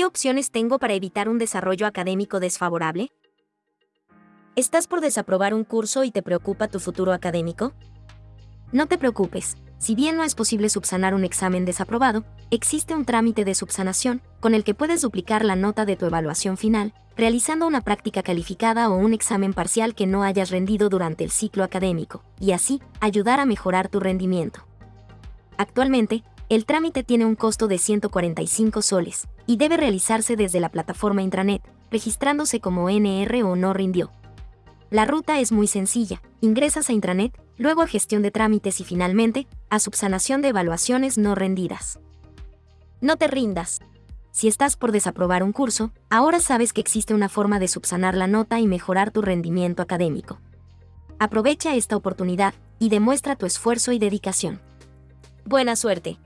¿Qué opciones tengo para evitar un desarrollo académico desfavorable? ¿Estás por desaprobar un curso y te preocupa tu futuro académico? No te preocupes, si bien no es posible subsanar un examen desaprobado, existe un trámite de subsanación, con el que puedes duplicar la nota de tu evaluación final, realizando una práctica calificada o un examen parcial que no hayas rendido durante el ciclo académico, y así ayudar a mejorar tu rendimiento. Actualmente, el trámite tiene un costo de 145 soles, y debe realizarse desde la plataforma intranet, registrándose como NR o no rindió. La ruta es muy sencilla. Ingresas a intranet, luego a gestión de trámites y finalmente, a subsanación de evaluaciones no rendidas. No te rindas. Si estás por desaprobar un curso, ahora sabes que existe una forma de subsanar la nota y mejorar tu rendimiento académico. Aprovecha esta oportunidad y demuestra tu esfuerzo y dedicación. Buena suerte.